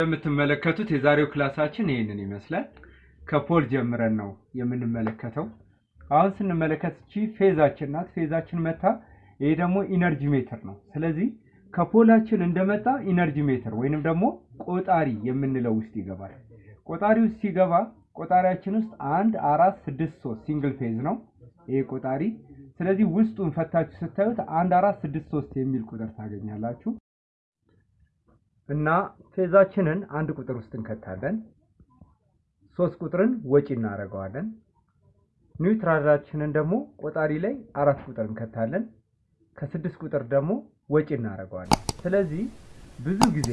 እንደምትመለከቱት የዛሬው class አችን ይህንን ይመስላል። ከ pole ጀምረን ነው የምንመለከተው። አሁን ስንመለከት እቺ phase አችን ናት። phase አችን መጣ፣ ይሄ ደግሞ energy meter ነው። ስለዚህ ከ pole አችን እንደመጣ energy meter ወይንም ደግሞ ቆጣሪ የምንለው ውስጥ ይገባል። ቆጣሪ ውስጥ ሲገባ ቆጣሪያችን ውስጥ አንድ አራት ስድስት ሶስት single phase ነው ይሄ ቆጣሪ። ስለዚህ ውስጡን ፈታችሁ ስታዩት አንድ አራት ስድስት ሶስት የሚል ቁጥር ታገኛላችሁ። እና phase አችንን አንድ ቁጥር ውስጥ እንከታለን። ሶስት ቁጥርን ወጪ እናደርገዋለን። neutral አችንን ደግሞ ቆጣሪ ላይ አራት ቁጥር እንከታለን። ከስድስት ቁጥር ደግሞ ወጪ እናደርገዋለን። ስለዚህ ብዙ ጊዜ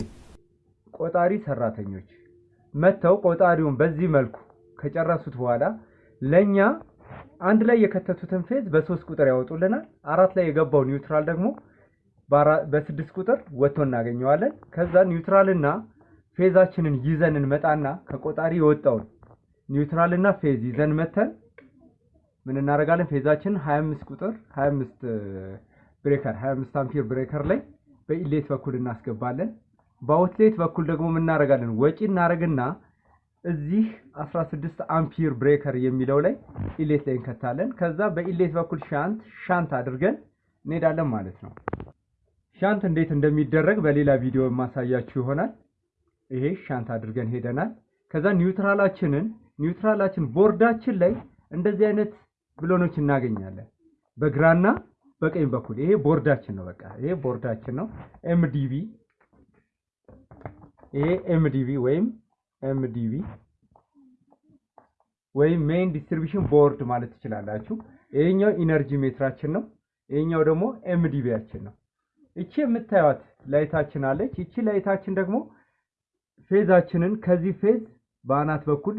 ቆጣሪ ሰራተኞች መጥተው ቆጣሪውን በዚህ መልኩ ከጨረሱት በኋላ ለእኛ አንድ ላይ የከተቱትን phase በሶስት ቁጥር ያወጡልናል። አራት ላይ የገባው neutral ደግሞ በስድስት ቁጥር ወጥቶ እናገኘዋለን። ከዛ neutral ና phase አችንን ይዘን እንመጣና ከቆጣሪ የወጣውን neutral ና phase ይዘን መጥተን ምን እናደርጋለን? phase አችንን 25 ቁጥር 25 breaker 25 ampere breaker ላይ በ inlet በኩል እናስገባለን። በ outlet በኩል ደግሞ ምን እናደርጋለን? ወጪ እናደርግና እዚህ 16 ampere breaker የሚለው ላይ inlet ላይ እንከታለን። ከዛ በ inlet በኩል shunt shunt አድርገን እንሄዳለን ማለት ነው። shunt እንዴት እንደሚደረግ በሌላ ቪዲዮ የማሳያችሁ ይሆናል። ይሄ shunt አድርገን ሄደናል። ከዛ neutral አችንን neutral አችን ቦርዳችን ላይ እንደዚህ አይነት ብሎኖች እናገኛለን በግራና በቀኝ በኩል ይሄ ቦርዳችን ነው። በቃ ይሄ ቦርዳችን ነው። MDB ይሄ MDB ወይም MDB ወይም main distribution board ማለት ትችላላችሁ። ይሄኛው energy meter አችን ነው። ይሄኛው ደግሞ MDB ያችን ነው። እቺ የምታዩት light አችን አለች። እቺ light አችን ደግሞ phase አችንን ከዚህ phase በአናት በኩል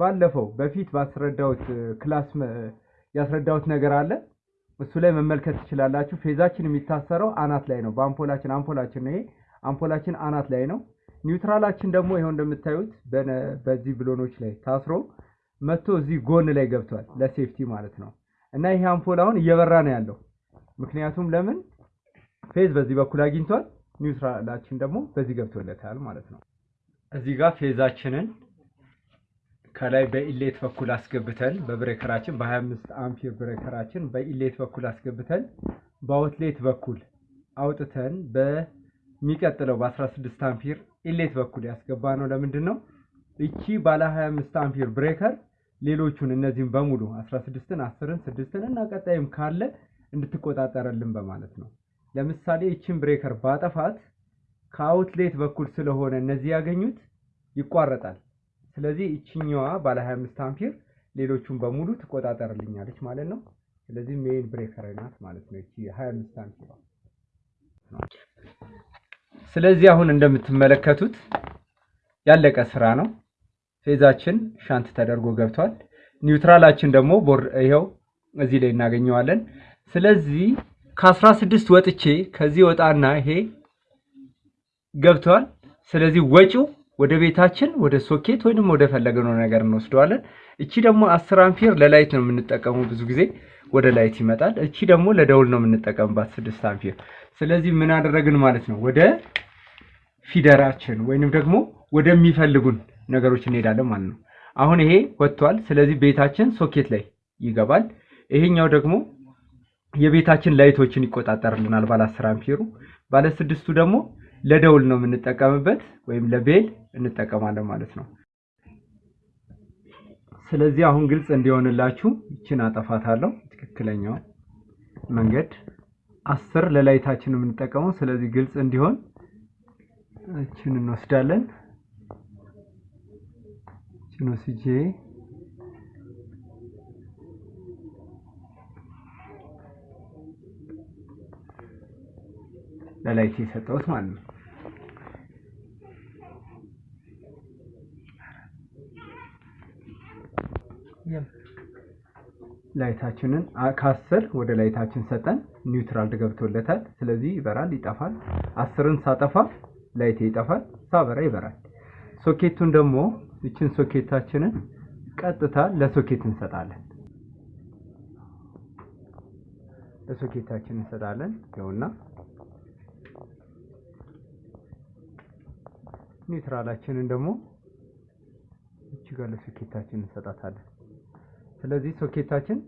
ባለፈው በፊት ባስረዳሁት class ያስረዳሁት ነገር አለ። እሱ ላይ መመልከት ትችላላችሁ። phase አችን የሚታሰረው አናት ላይ ነው። በአምፖላችን አምፖላችን ነው ይሄ አምፖላችን አናት ላይ ነው። neutral አችን ደግሞ ይኸው እንደምታዩት በዚህ ብሎኖች ላይ ታስሮ መጥቶ እዚህ ጎን ላይ ገብቷል፣ ለ safety ማለት ነው። እና ይሄ አምፖል አሁን እየበራ ነው ያለው። ምክንያቱም ለምን phase በዚህ በኩል አግኝቷል፣ neutral አችን ደግሞ በዚህ ገብቶለታል ማለት ነው። እዚህ ጋር phase አችንን ከላይ በ inlet በኩል አስገብተን በብሬከራችን በ25 አምፒር ብሬከራችን በኢሌት በኩል አስገብተን በ outlet በኩል አውጥተን በሚቀጥለው በ16 ampere inlet በኩል ያስገባ ነው። ለምንድን ነው እቺ ባለ 25 ampere breaker ሌሎቹን እነዚህም በሙሉ 16ን፣ 10ን፣ 6ን እና ቀጣይም ካለ እንድትቆጣጠረልን በማለት ነው። ለምሳሌ ይችን breaker ባጠፋት ከ outlet በኩል ስለሆነ እነዚህ ያገኙት ይቋረጣል። ስለዚህ እችኛዋ ባለ 25 አምፒር ሌሎቹን በሙሉ ትቆጣጠርልኛለች ማለት ነው። ስለዚህ main breaker ናት ማለት ነው እቺ 25 አምፒር። ስለዚህ አሁን እንደምትመለከቱት ያለቀ ስራ ነው። phase አችን shunt ተደርጎ ገብቷል። neutral አችን ደግሞ ይኸው እዚህ ላይ እናገኘዋለን። ስለዚህ ከ16 ወጥቼ ከዚህ ወጣና ይሄ ገብቷል። ስለዚህ ወጪው ወደ ቤታችን ወደ ሶኬት ወይንም ወደ ፈለግነው ነገር እንወስደዋለን። እቺ ደግሞ 10 ampere ለ light ነው የምንጠቀመው ብዙ ጊዜ ወደ light ይመጣል። እቺ ደግሞ ለደውል ነው የምንጠቀምባት 6 አምፒር። ስለዚህ ምን አደረግን ማለት ነው ወደ feeder አችን ወይንም ደግሞ ወደሚፈልጉን ነገሮች እንሄዳለን ማለት ነው። አሁን ይሄ ወጥቷል። ስለዚህ ቤታችን ሶኬት ላይ ይገባል። ይሄኛው ደግሞ የቤታችን light ኦችን ይቆጣጠርልናል ባለ 10 አምፒሩ። ባለ ስድስቱ ደግሞ ለደውል ነው የምንጠቀምበት ወይም ለቤል እንጠቀማለን ማለት ነው። ስለዚህ አሁን ግልጽ እንዲሆንላችሁ ይችን አጠፋታለሁ። ትክክለኛው መንገድ አስር ለላይታችን የምንጠቀመው ስለዚህ ግልጽ እንዲሆን ይችን እንወስዳለን። ይችን ወስጄ ለ light የሰጠሁት ማለት ነው። light አችንን ከአስር ወደ light አችን ሰጠን neutral ገብቶለታል። ስለዚህ ይበራል፣ ይጠፋል። አስርን ሳጠፋ light ኤ ይጠፋል፣ ሳበራ ይበራል። ሶኬቱን ደግሞ ይችን ሶኬታችንን ቀጥታ ለሶኬት እንሰጣለን። ለሶኬታችን እንሰጣለን። ይኸውና neutral አችንን ደግሞ እቺ ጋር ለሶኬታችን እንሰጣታለን። ስለዚህ ሶኬታችን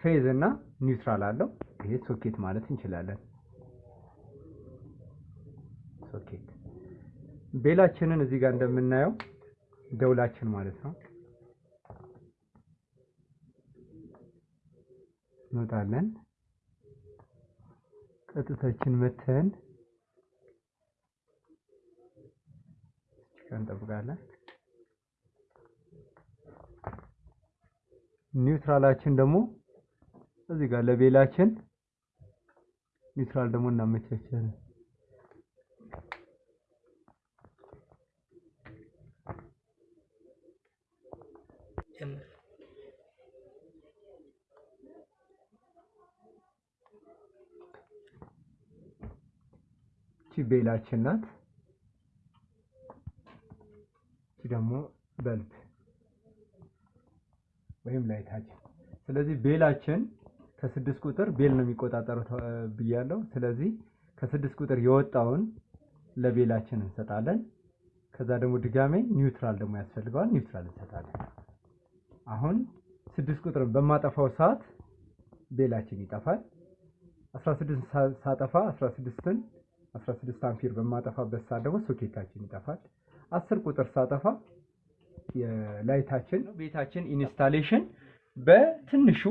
phase እና neutral አለው። ይሄ ሶኬት ማለት እንችላለን። ሶኬት bell አችንን እዚህ ጋር እንደምናየው ደውላችን ማለት ነው። እንወጣለን። ቀጥታችን መጥተን እንጠብቃለን። neutral አችን ደግሞ እዚህ ጋር ለ bell አችን neutral ደግሞ እናመቻቻለን። bell አችን ናት። እቺ ደግሞ bulb ወይም light አችን። ስለዚህ bell አችን ከስድስት ቁጥር bell ነው የሚቆጣጠረው ብያለሁ። ስለዚህ ከስድስት ቁጥር የወጣውን ለ bell አችን እንሰጣለን። ከዛ ደግሞ ድጋሜ neutral ደግሞ ያስፈልገዋል። neutral እንሰጣለን። አሁን ስድስት ቁጥርን በማጠፋው ሰዓት bell አችን ይጠፋል። 16 ሳጠፋ 16ን 16 አምፒር በማጠፋበት ሰዓት ደግሞ ሶኬታችን ይጠፋል። 10 ቁጥር ሳጠፋ የ light አችን ቤታችን installation በትንሹ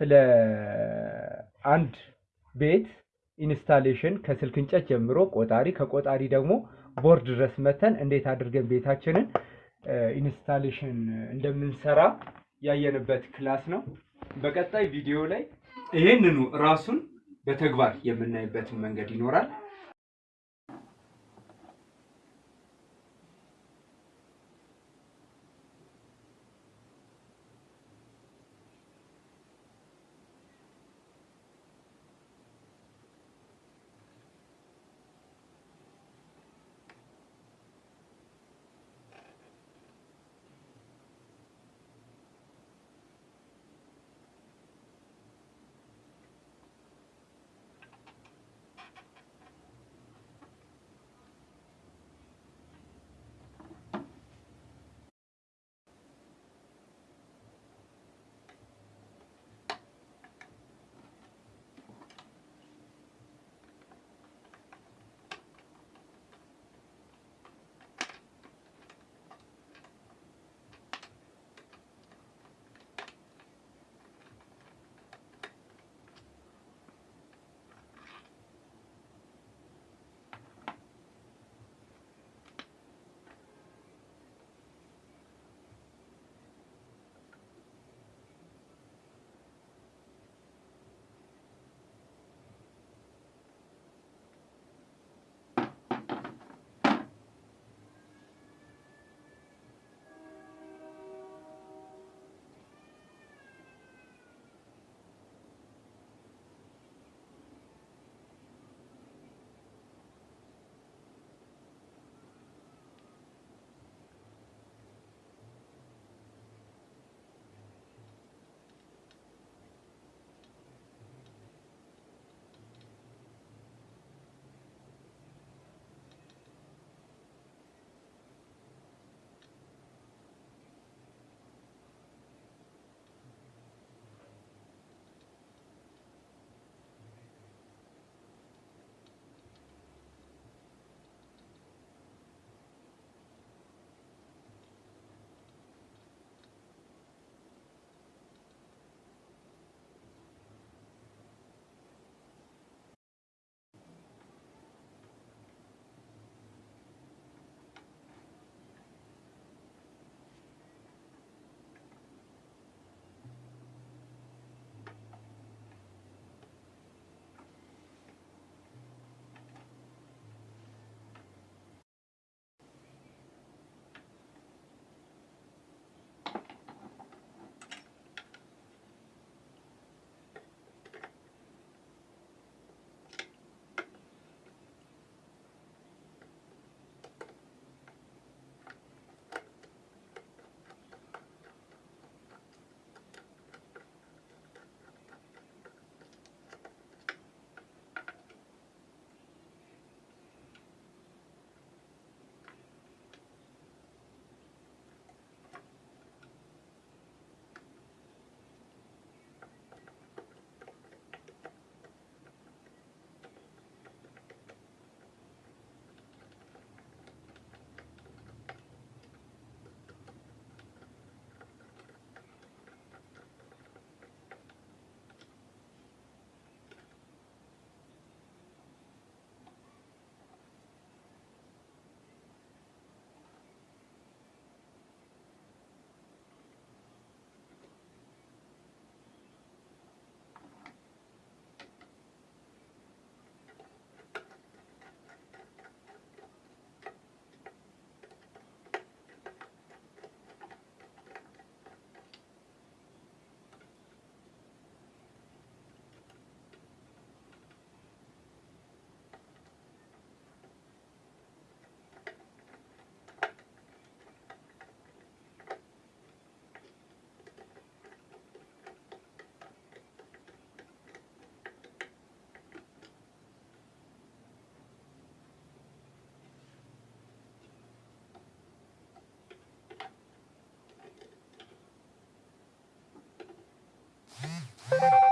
ስለ አንድ ቤት installation ከስልክ እንጨት ጀምሮ ቆጣሪ ከቆጣሪ ደግሞ ቦርድ ድረስ መጥተን እንዴት አድርገን ቤታችንን installation እንደምንሰራ ያየንበት class ነው። በቀጣይ ቪዲዮ ላይ ይህንኑ ራሱን በተግባር የምናይበትን መንገድ ይኖራል። you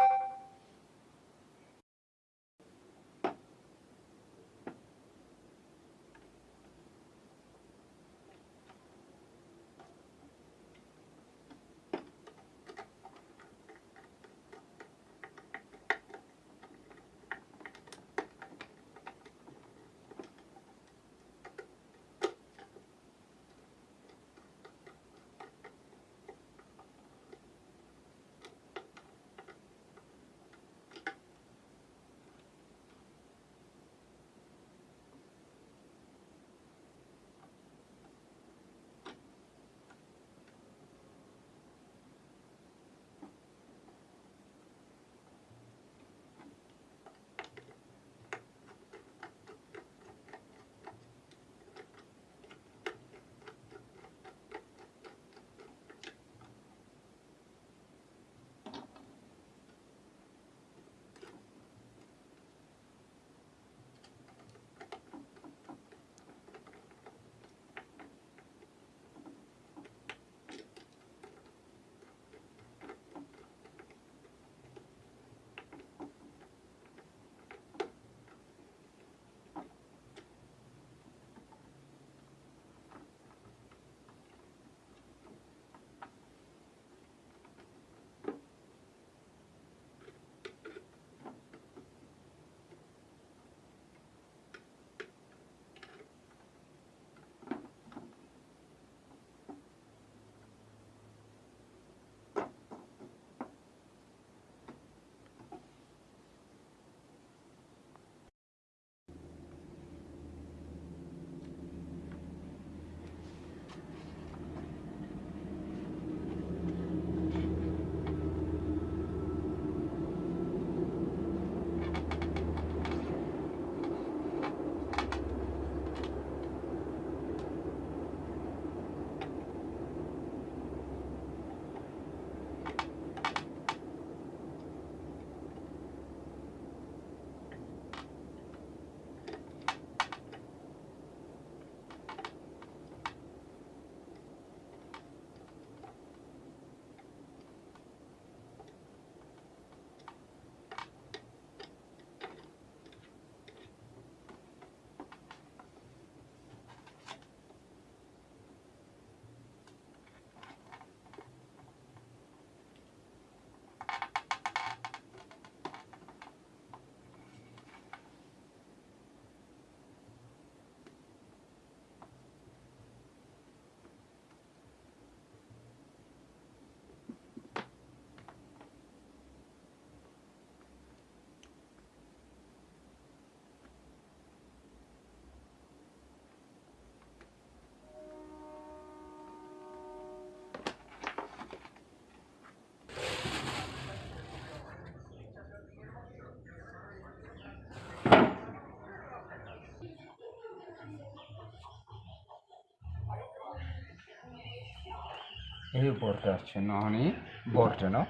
ይሄ ቦርዳችን ነው። አሁን ይሄ ቦርድ ነው።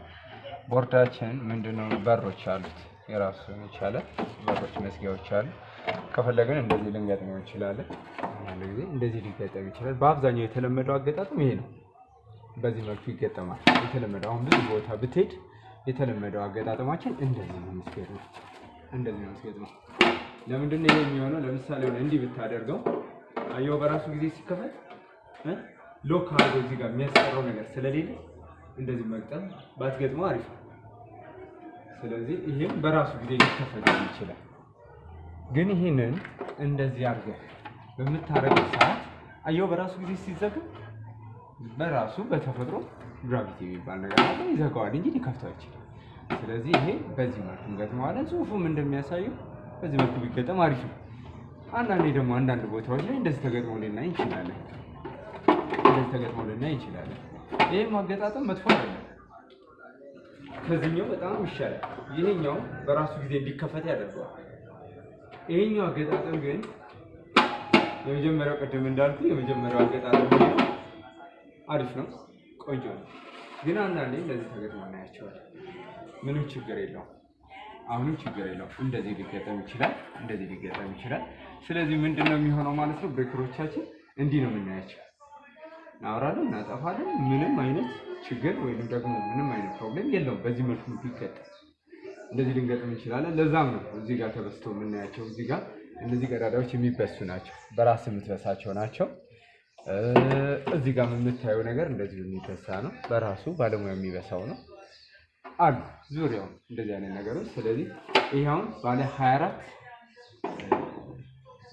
ቦርዳችን ምንድነው? በሮች አሉት የራሱ የቻለ በሮች መዝጊያዎች አሉ። ከፈለግን እንደዚህ ልንገጥመው እንችላለን። አንድ ጊዜ እንደዚህ ሊገጠም ይችላል። በአብዛኛው የተለመደው አገጣጠም ይሄ ነው። በዚህ መልኩ ይገጠማል። የተለመደው አሁን ብዙ ቦታ ብትሄድ የተለመደው አገጣጠማችን እንደዚህ ነው። መስገድ ነው። እንደዚህ ነው መስገድ ነው። ለምንድን ነው ይሄ የሚሆነው? ለምሳሌ እንዲህ ብታደርገው አየው በራሱ ጊዜ ሲከፈት ሎክ አድርጎ እዚህ ጋር የሚያስቀረው ነገር ስለሌለ እንደዚህ መግጠም ባትገጥመው አሪፍ ነው። ስለዚህ ይሄም በራሱ ጊዜ ሊከፈት ይችላል። ግን ይህንን እንደዚህ አድርገህ በምታረገው ሰዓት አየው በራሱ ጊዜ ሲዘጋ በራሱ በተፈጥሮ ግራቪቲ የሚባል ነገር አለ ይዘጋዋል እንጂ ሊከፍተው አይችልም። ስለዚህ ይሄ በዚህ መልኩ እንገጥመዋለን። ጽሁፉም እንደሚያሳየው በዚህ መልኩ ቢገጠም አሪፍ ነው። አንዳንዴ ደግሞ አንዳንድ ቦታዎች ላይ እንደዚህ ተገጥሞ ልናይ እንችላለን። እንደዚህ ተገጥሞ ልናይ እንችላለን። ይህም አገጣጠም መጥፎ አይደለም። ከዚህኛው በጣም ይሻላል። ይሄኛው በራሱ ጊዜ እንዲከፈት ያደርገዋል። ይሄኛው አገጣጠም ግን የመጀመሪያው ቅድም እንዳልኩ የመጀመሪያው አገጣጠም አሪፍ ነው፣ ቆንጆ ነው። ግን አንዳንዴ እንደዚህ ተገጥሞ እናያቸዋለን። ምንም ችግር የለውም። አሁንም ችግር የለውም። እንደዚህ ሊገጠም ይችላል፣ እንደዚህ ሊገጠም ይችላል። ስለዚህ ምንድን ነው የሚሆነው ማለት ነው? breaker ኦቻችን እንዲህ ነው የምናያቸው። እናወራለን፣ እናጠፋለን። ምንም አይነት ችግር ወይም ደግሞ ምንም አይነት problem የለውም። በዚህ መልኩ ቢገጠም እንደዚህ ልንገጥም እንችላለን። ለዛም ነው እዚህ ጋር ተበስቶ የምናያቸው። እዚህ ጋር እነዚህ ቀዳዳዎች የሚበሱ ናቸው፣ በራስ የምትበሳቸው ናቸው። እዚህ ጋር የምታየው ነገር እንደዚሁ የሚበሳ ነው፣ በራሱ ባለሙያ የሚበሳው ነው አሉ ዙሪያው እንደዚህ አይነት ነገሮች። ስለዚህ ይሄ አሁን ባለ 24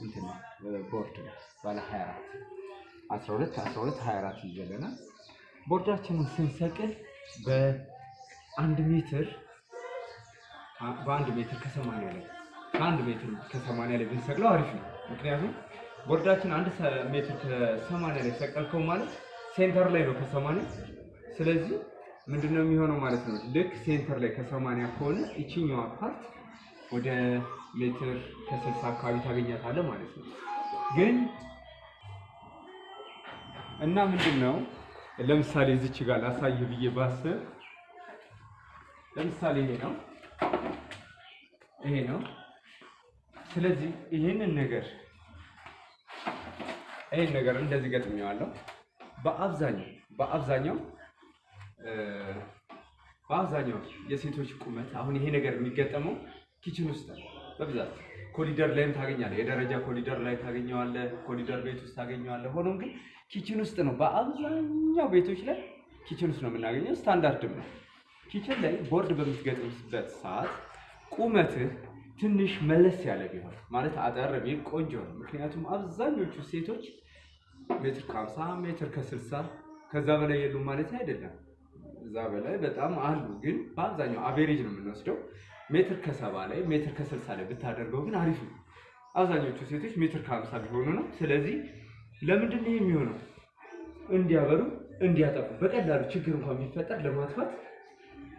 እንትን ቦርድ ነው ባለ 24 12 12 24 ይዘለናል። ቦርዳችንን ስንሰቅል በአንድ ሜትር በአንድ ሜትር ከሰማንያ ላይ ከአንድ ሜትር ከሰማንያ ላይ ብንሰቅለው አሪፍ ነው። ምክንያቱም ቦርዳችን አንድ ሜትር ከሰማንያ ላይ ሰቀልከው ማለት center ላይ ነው ከሰማንያ ስለዚህ ምንድነው የሚሆነው ማለት ነው። ልክ center ላይ ከሰማንያ ከሆነ ይችኛዋ part ወደ ሜትር ከስልሳ አካባቢ ታገኛታለህ ማለት ነው። ግን እና ምንድን ነው ለምሳሌ እዚች ጋር ላሳይህ ብዬ ባስብ ለምሳሌ ይሄ ነው ይሄ ነው። ስለዚህ ይሄንን ነገር ይሄን ነገር እንደዚህ ገጥሜዋለሁ። በአብዛኛው በአብዛኛው በአብዛኛው የሴቶች ቁመት አሁን ይሄ ነገር የሚገጠመው kitchen ውስጥ በብዛት ኮሊደር ላይም ታገኛለህ። የደረጃ ኮሊደር ላይ ታገኘዋለህ። ኮሊደር ቤት ውስጥ ታገኘዋለህ። ሆኖም ግን kitchen ውስጥ ነው በአብዛኛው ቤቶች ላይ kitchen ውስጥ ነው የምናገኘው። ስታንዳርድም ነው። kitchen ላይ ቦርድ በምትገጥምበት ሰዓት ቁመትህ ትንሽ መለስ ያለ ቢሆን ማለት አጠር ቢል ቆንጆ ነው። ምክንያቱም አብዛኞቹ ሴቶች ሜትር ከሀምሳ ሜትር ከስልሳ ከዛ በላይ የሉም ማለት አይደለም። እዛ በላይ በጣም አሉ፣ ግን በአብዛኛው average ነው የምንወስደው። ሜትር ከሰባ ላይ ሜትር ከስልሳ ላይ ብታደርገው ግን አሪፍ ነው። አብዛኞቹ ሴቶች ሜትር ከሀምሳ ቢሆኑ ነው። ስለዚህ ለምንድን ነው የሚሆነው? እንዲያበሩ እንዲያጠፉ፣ በቀላሉ ችግር እንኳን ቢፈጠር ለማጥፋት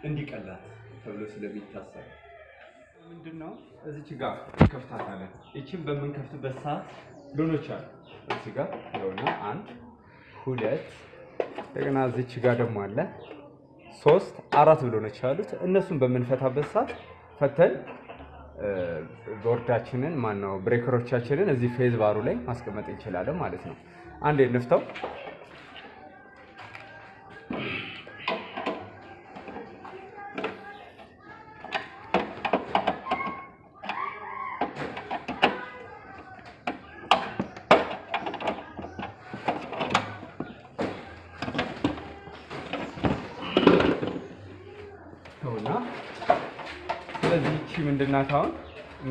እንዲቀላል ተብሎ ስለሚታሰብ ምንድን ነው እዚች ጋር ከፍታታለን። ይችን በምንከፍትበት ሰዓት ብሎኖች አሉ። እዚህ ጋር የሆነ አንድ ሁለት እንደገና እዚች ጋር ደግሞ አለ ሶስት አራት ብሎኖች አሉት። እነሱን በምንፈታበት ሰዓት ፈተን ቦርዳችንን ማነው breaker ኦቻችንን እዚህ phase bar ኡ ላይ ማስቀመጥ እንችላለን ማለት ነው። አንዴ እንፍተው።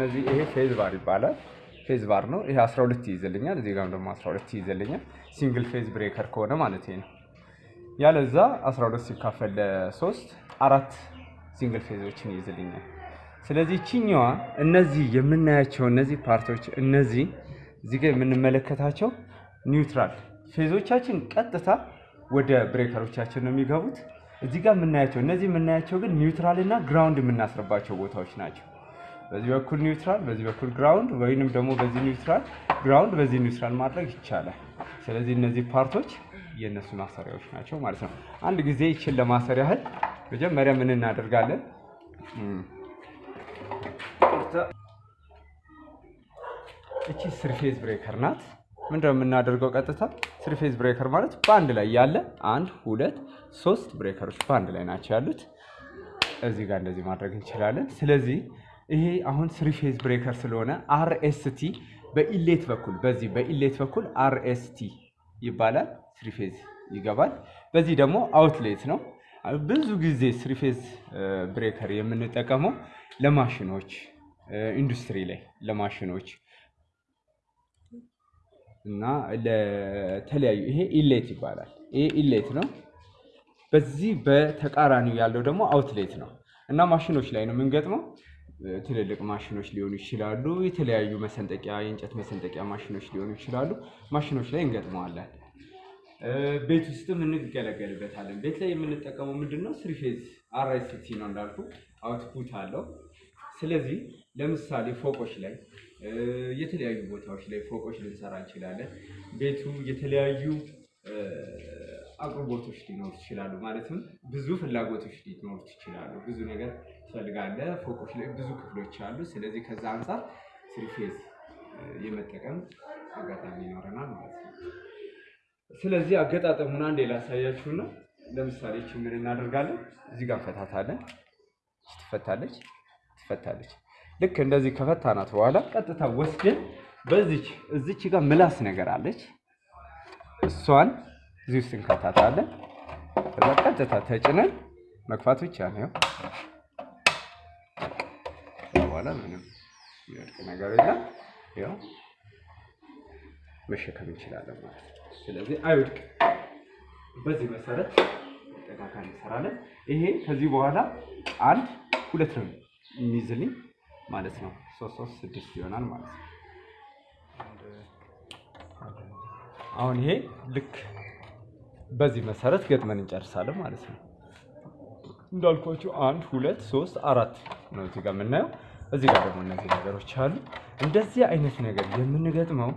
እነዚህ ይሄ phase bar ይባላል። phase bar ነው ይሄ 12 ይይዝልኛል። እዚህ ጋርም ደግሞ 12 ይይዝልኛል። single phase breaker ከሆነ ማለት ነው። ያለዛ 12 ሲካፈል ለሶስት አራት single phase ኦችን ይይዝልኛል። ስለዚህ ይችኛዋ እነዚህ የምናያቸው እነዚህ part ኦች እነዚህ እዚህ ጋር የምንመለከታቸው neutral phase ኦቻችን ቀጥታ ወደ breaker ኦቻችን ነው የሚገቡት። እዚህ ጋር የምናያቸው እነዚህ የምናያቸው ግን neutral እና ground የምናስርባቸው ቦታዎች ናቸው። በዚህ በኩል neutral፣ በዚህ በኩል ground ወይንም ደግሞ በዚህ neutral ground፣ በዚህ neutral ማድረግ ይቻላል። ስለዚህ እነዚህ part ኦች የእነሱ ማሰሪያዎች ናቸው ማለት ነው። አንድ ጊዜ ይችን ለማሰር ያህል መጀመሪያ ምን እናደርጋለን? እቺ three phase breaker ናት። ምንድነው የምናደርገው? ቀጥታ three phase breaker ማለት በአንድ ላይ ያለ አንድ ሁለት ሶስት breaker ኦች በአንድ ላይ ናቸው ያሉት። እዚህ ጋር እንደዚህ ማድረግ እንችላለን። ስለዚህ ይሄ አሁን three phase breaker ስለሆነ RST በ inlet በኩል በዚህ በ inlet በኩል RST ይባላል። three phase ይገባል። በዚህ ደግሞ outlet ነው። ብዙ ጊዜ three phase breaker የምንጠቀመው ለማሽኖች ኢንዱስትሪ ላይ ለማሽኖች እና ለተለያዩ ይሄ inlet ይባላል። ይሄ inlet ነው። በዚህ በተቃራኒው ያለው ደግሞ outlet ነው እና ማሽኖች ላይ ነው የምንገጥመው። ትልልቅ ማሽኖች ሊሆኑ ይችላሉ። የተለያዩ መሰንጠቂያ የእንጨት መሰንጠቂያ ማሽኖች ሊሆኑ ይችላሉ። ማሽኖች ላይ እንገጥመዋለን። ቤት ውስጥም እንገለገልበታለን። ቤት ላይ የምንጠቀመው ምንድን ነው? three phase RST ነው እንዳልኩ output አለው። ስለዚህ ለምሳሌ ፎቆች ላይ የተለያዩ ቦታዎች ላይ ፎቆች ልንሰራ እንችላለን። ቤቱ የተለያዩ አቅርቦቶች ሊኖሩት ይችላሉ። ማለትም ብዙ ፍላጎቶች ሊኖሩት ይችላሉ። ብዙ ነገር ትፈልጋለህ። ፎቆች ላይ ብዙ ክፍሎች አሉ። ስለዚህ ከዛ አንጻር three phase የመጠቀም አጋጣሚ ይኖረናል ማለት ነው። ስለዚህ አገጣጠሙን አንዴ ላሳያችሁና ለምሳሌ ምን እናደርጋለን? እዚህ ጋር እንፈታታለን። ትፈታለች፣ ትፈታለች። ልክ እንደዚህ ከፈታናት በኋላ ቀጥታ ወስደን በዚች እዚች ጋር ምላስ ነገር አለች። እሷን እዚህ ውስጥ እንከታታለን። ከዛ ቀጥታ ተጭነን መግፋት ብቻ ነው። በኋላ ምንም የሚወድቅ ነገር የለም። ያው መሸከም እንችላለን ማለት ነው። ስለዚህ አይወድቅ። በዚህ መሰረት ጠቃካ እንሰራለን። ይሄ ከዚህ በኋላ አንድ ሁለት ነው የሚይዝልኝ ማለት ነው። ሶስት ሶስት ስድስት ይሆናል ማለት ነው። አሁን ይሄ ልክ በዚህ መሰረት ገጥመን እንጨርሳለን ማለት ነው። እንዳልኳችሁ አንድ ሁለት ሶስት አራት ነው እዚህ ጋር የምናየው። እዚህ ጋር ደግሞ እነዚህ ነገሮች አሉ። እንደዚህ አይነት ነገር የምንገጥመው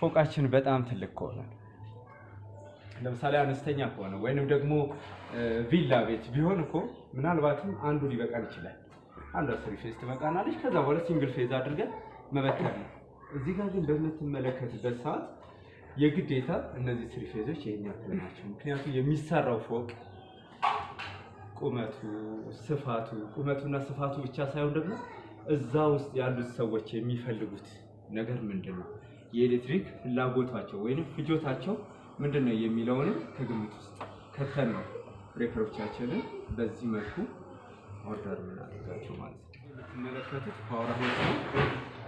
ፎቃችን በጣም ትልቅ ከሆነ ለምሳሌ አነስተኛ ከሆነ ወይንም ደግሞ ቪላ ቤት ቢሆን እኮ ምናልባትም አንዱ ሊበቃን ይችላል። አንዷ three phase ትበቃናለች። ከዛ በኋላ single phase አድርገን መበተን ነው። እዚህ ጋር ግን በምትመለከትበት ሰዓት የግዴታ እነዚህ three phase ኦች ይሄን ያክል ናቸው። ምክንያቱም የሚሰራው ፎቅ ቁመቱ፣ ስፋቱ ቁመቱና ስፋቱ ብቻ ሳይሆን ደግሞ እዛ ውስጥ ያሉት ሰዎች የሚፈልጉት ነገር ምንድን ነው፣ የኤሌክትሪክ ፍላጎታቸው ወይም ፍጆታቸው ምንድን ነው የሚለውንም ከግምት ውስጥ ከተን ነው breaker ኦቻችንን በዚህ መልኩ order የምናደርጋቸው ማለት ነው። የምትመለከቱት power house ነው።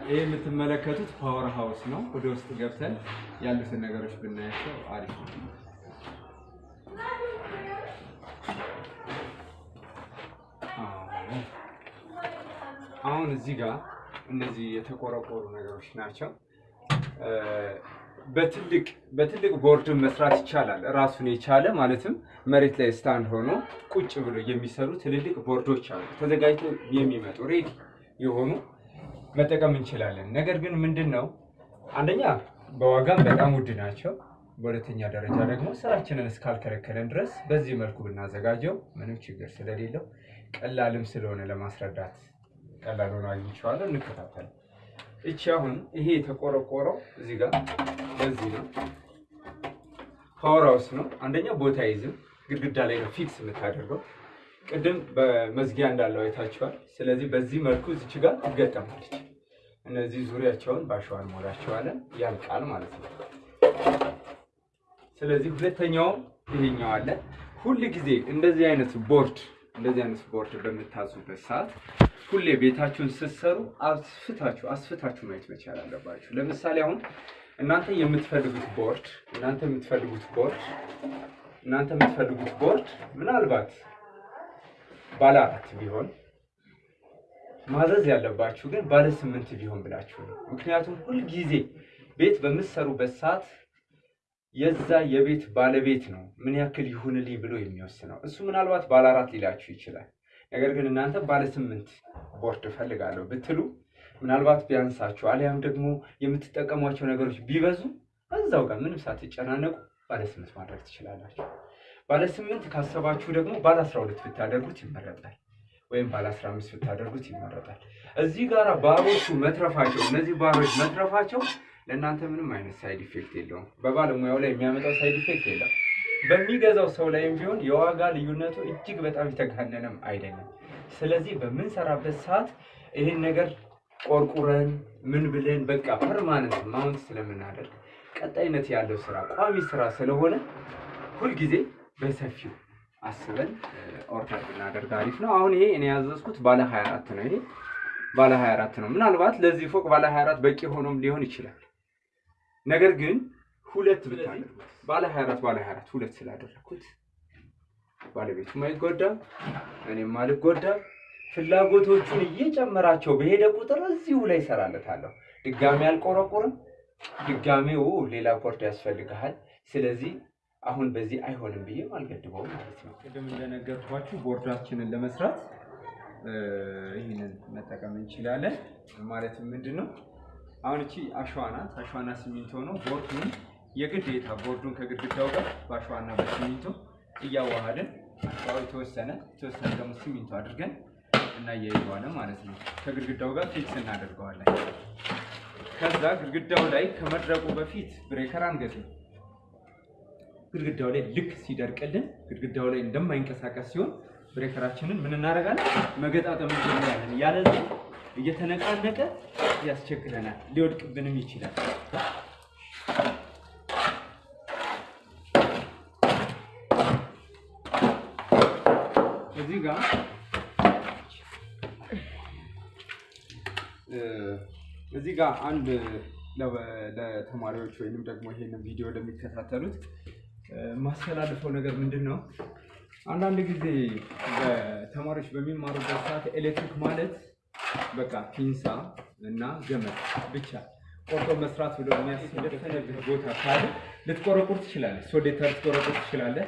ይህ የምትመለከቱት power house ነው። ወደ ውስጥ ገብተን ያሉትን ነገሮች ብናያቸው አሪፍ ነው። አሁን እዚህ ጋር እነዚህ የተቆረቆሩ ነገሮች ናቸው። በትልቅ በትልቅ ቦርድ መስራት ይቻላል። ራሱን የቻለ ማለትም መሬት ላይ stand ሆኖ ቁጭ ብሎ የሚሰሩ ትልልቅ ቦርዶች አሉ፣ ተዘጋጅተው የሚመጡ ready የሆኑ መጠቀም እንችላለን። ነገር ግን ምንድን ነው አንደኛ በዋጋም በጣም ውድ ናቸው። በሁለተኛ ደረጃ ደግሞ ስራችንን እስካልከለከለን ድረስ በዚህ መልኩ ብናዘጋጀው ምንም ችግር ስለሌለው ቀላልም ስለሆነ ለማስረዳት ቀላል ሆኖ አግኝቼዋለሁ። እንከታተል። እቺ አሁን ይሄ የተቆረቆረው እዚህ ጋር በዚህ ነው። power house ነው። አንደኛ ቦታ አይዝም፣ ግድግዳ ላይ ነው fix የምታደርገው። ቅድም በመዝጊያ እንዳለው አይታችኋል። ስለዚህ በዚህ መልኩ እዚች ጋር ትገጠማለች። እነዚህ ዙሪያቸውን በአሸዋ እንሞላቸዋለን፣ ያልቃል ማለት ነው። ስለዚህ ሁለተኛውም ይሄኛው አለ። ሁል ጊዜ እንደዚህ አይነት ቦርድ እንደዚህ አይነት ቦርድ በምታዙበት ሰዓት ሁሌ ቤታችሁን ስትሰሩ አስፍታችሁ አስፍታችሁ ማየት መቻል አለባችሁ። ለምሳሌ አሁን እናንተ የምትፈልጉት ቦርድ እናንተ የምትፈልጉት ቦርድ እናንተ የምትፈልጉት ቦርድ ምናልባት ባለ አራት ቢሆን ማዘዝ ያለባችሁ ግን ባለ ስምንት ቢሆን ብላችሁ ነው። ምክንያቱም ሁልጊዜ ቤት በምትሰሩበት ሰዓት የዛ የቤት ባለቤት ነው ምን ያክል ይሁንልኝ ብሎ የሚወስነው። እሱ ምናልባት ባለ አራት ሊላችሁ ይችላል። ነገር ግን እናንተ ባለ ስምንት ቦርድ እፈልጋለሁ ብትሉ ምናልባት ቢያንሳችሁ አሊያም ደግሞ የምትጠቀሟቸው ነገሮች ቢበዙ እዛው ጋር ምንም ሳትጨናነቁ ባለ ስምንት ማድረግ ትችላላችሁ። ባለ ስምንት ካሰባችሁ ደግሞ ባለ አስራ ሁለት ብታደርጉት ይመረጣል፣ ወይም ባለ አስራ አምስት ብታደርጉት ይመረጣል። እዚህ ጋር ባሮቹ መትረፋቸው እነዚህ ባሮች መትረፋቸው ለእናንተ ምንም አይነት side effect የለውም። በባለሙያው ላይ የሚያመጣው side effect የለም። በሚገዛው ሰው ላይም ቢሆን የዋጋ ልዩነቱ እጅግ በጣም የተጋነነም አይደለም። ስለዚህ በምንሰራበት ሰዓት ይህን ነገር ቆርቁረን ምን ብለን በቃ permanent mount ስለምናደርግ ቀጣይነት ያለው ስራ ቋሚ ስራ ስለሆነ ሁልጊዜ በሰፊው አስበን order ብናደርግ አሪፍ ነው። አሁን ይሄ እኔ ያዘዝኩት ባለ 24 ነው። ይሄ ባለ 24 ነው። ምናልባት ለዚህ ፎቅ ባለ 24 በቂ ሆኖም ሊሆን ይችላል። ነገር ግን ሁለት ብታደርጉት ባለ 24 ባለ 24 ሁለት ስላደረኩት ባለቤቱም አይጎዳም፣ እኔም አልጎዳም። ፍላጎቶቹን እየጨመራቸው በሄደ ቁጥር እዚሁ ላይ ይሰራለታለሁ። ድጋሚ አልቆረቁርም። ድጋሚው ሌላ ቦርድ ያስፈልግሃል። ስለዚህ አሁን በዚህ አይሆንም ብዬ አልገድበውም ማለት ነው። ቅድም እንደነገርኳችሁ ቦርዳችንን ለመስራት ይህንን መጠቀም እንችላለን። ማለትም ምንድን ነው አሁን እቺ አሸዋ ናት። አሸዋና ሲሚንቶ ነው። ቦርዱን የግዴታ ቦርዱን ከግድግዳው ጋር በአሸዋና በሲሚንቶ እያዋሃድን አሸዋው የተወሰነ የተወሰነ ደግሞ ሲሚንቶ አድርገን እናያይዘዋለን ማለት ነው። ከግድግዳው ጋር fix እናደርገዋለን። ከዛ ግድግዳው ላይ ከመድረቁ በፊት breaker አንገጥም። ግድግዳው ላይ ልክ ሲደርቅልን ግድግዳው ላይ እንደማይንቀሳቀስ ሲሆን ብሬከራችንን ምን እናደርጋለን? መገጣጠም እንጀምራለን። ያለዚህ እየተነቃነቀ ያስቸግረናል፣ ሊወድቅብንም ይችላል። እዚህ ጋር እዚህ ጋር አንድ ለተማሪዎች ወይንም ደግሞ ይሄንን ቪዲዮ ለሚከታተሉት ማስተላልፈው ነገር ምንድን ነው? አንዳንድ ጊዜ ተማሪዎች በሚማሩበት ሰዓት ኤሌክትሪክ ማለት በቃ ፒንሳ እና ገመድ ብቻ ቆርጦ መስራት ብሎ የሚያስደፈነብህ ቦታ ካለ ልትቆረቁር ትችላለህ። ሶሌተር ልትቆረቁር ትችላለህ።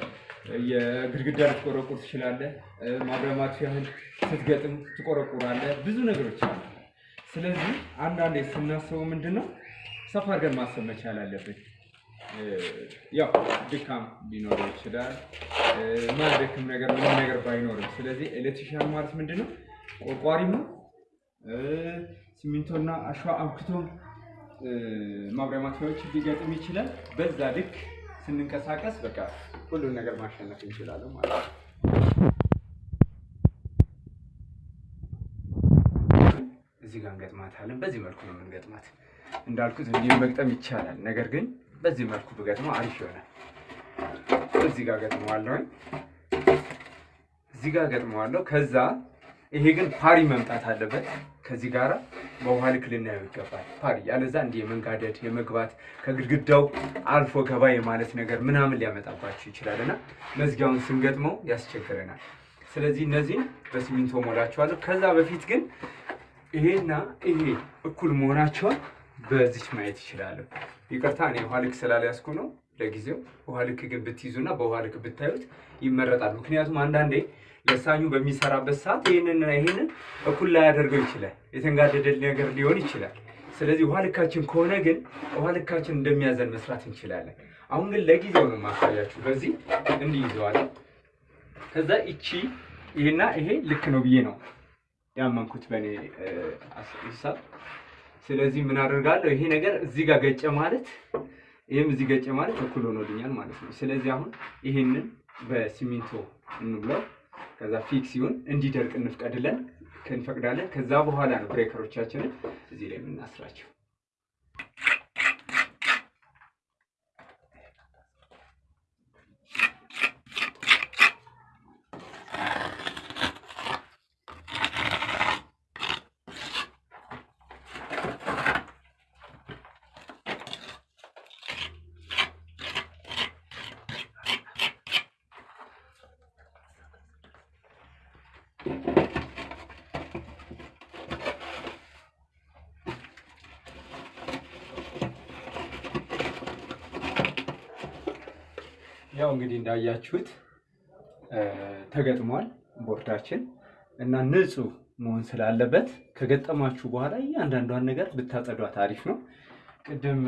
የግድግዳ ልትቆረቁር ትችላለህ። ማብሪያ ማጥፊያህን ስትገጥም ትቆረቁራለህ። ብዙ ነገሮች አሉ። ስለዚህ አንዳንዴ ስናስበው ምንድን ነው ሰፋ አድርገን ማሰብ መቻል አለብን። ያው ድካም ሊኖረው ይችላል። ማያደክም ነገር ምንም ነገር ባይኖርም፣ ስለዚህ ኤሌክትሪሻን ማለት ምንድን ነው ቆርቋሪም ነው ሲሚንቶና አሸዋ አብክቶ ማብሪያ ማጥፊያዎች ሊገጥም ይችላል። በዛ ልክ ስንንቀሳቀስ በቃ ሁሉን ነገር ማሸነፍ እንችላለን ማለት ነው። እዚህ ጋር እንገጥማታለን። በዚህ መልኩ ነው የምንገጥማት። እንዳልኩት እንዲሁ መግጠም ይቻላል። ነገር ግን በዚህ መልኩ ብገጥመው አሪፍ ይሆናል። እዚህ ጋር ገጥመዋለሁኝ። እዚህ ጋር ገጥመዋለሁ። ከዛ ይሄ ግን ፓሪ መምጣት አለበት ከዚህ ጋራ በውሃ ልክ ልናየው ይገባል። ፓሪ ያለዛ እንዲህ የመንጋደድ የመግባት ከግድግዳው አልፎ ገባ የማለት ነገር ምናምን ሊያመጣባችሁ ይችላል እና መዝጊያውን ስንገጥመው ያስቸግረናል። ስለዚህ እነዚህን በሲሚንቶ ሞላቸዋለሁ። ከዛ በፊት ግን ይሄና ይሄ እኩል መሆናቸውን በዚች ማየት ይችላለሁ። ይቅርታ እኔ ውሃ ልክ ስላልያዝኩ ነው ለጊዜው። ውሃ ልክ ግን ብትይዙና በውሃ ልክ ብታዩት ይመረጣል። ምክንያቱም አንዳንዴ ለሳኙ በሚሰራበት ሰዓት ይህንንና ይህንን እኩል ላያደርገው ይችላል። የተንጋደደ ነገር ሊሆን ይችላል። ስለዚህ ውሃ ልካችን ከሆነ ግን ውሃ ልካችን እንደሚያዘን መስራት እንችላለን። አሁን ግን ለጊዜው ነው ማሳያችሁ። በዚህ እንዲይዘዋለን። ከዛ ይቺ ይሄና ይሄ ልክ ነው ብዬ ነው ያመንኩት በእኔ ሂሳብ። ስለዚህ ምን አደርጋለሁ? ይሄ ነገር እዚህ ጋር ገጨ ማለት ይህም እዚህ ገጨ ማለት እኩል ሆኖልኛል ማለት ነው። ስለዚህ አሁን ይሄንን በሲሚንቶ እንብለው ከዛ ፊክስ ሲሆን እንዲደርቅ እንፍቀድለን እንፈቅዳለን። ከዛ በኋላ ነው ብሬከሮቻችንን እዚህ ላይ የምናስራቸው። ያው እንግዲህ እንዳያችሁት ተገጥሟል ቦርዳችን እና ንጹህ መሆን ስላለበት ከገጠማችሁ በኋላ እያንዳንዷን ነገር ብታጸዷት አሪፍ ነው። ቅድም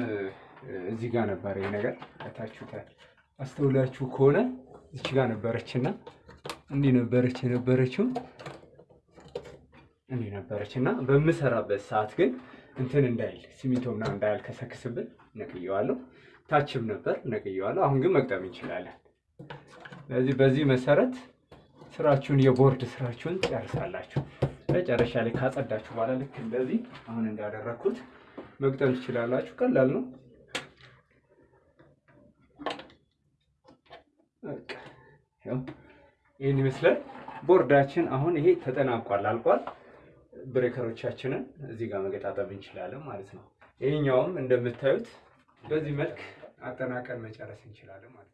እዚህ ጋር ነበር ይህ ነገር ታችሁታል። አስተውላችሁ ከሆነ እች ጋር ነበረችና እንዲህ ነበረች የነበረችው እንዲህ ነበረች እና በምሰራበት ሰዓት ግን እንትን እንዳይል ሲሚንቶ ምናምን እንዳያልከሰክስብን ነቅየዋለሁ። ታችም ነበር ነቅየዋለሁ። አሁን ግን መቅጠም እንችላለን። ስለዚህ በዚህ መሰረት ስራችሁን የቦርድ ስራችሁን ጨርሳላችሁ። መጨረሻ ላይ ካጸዳችሁ በኋላ ልክ እንደዚህ አሁን እንዳደረግኩት መግጠም ትችላላችሁ። ቀላል ነው። ይህን ይመስላል ቦርዳችን። አሁን ይሄ ተጠናቋል፣ አልቋል። ብሬከሮቻችንን እዚህ ጋር መገጣጠም እንችላለን ማለት ነው። ይሄኛውም እንደምታዩት በዚህ መልክ አጠናቀን መጨረስ እንችላለን ማለት ነው።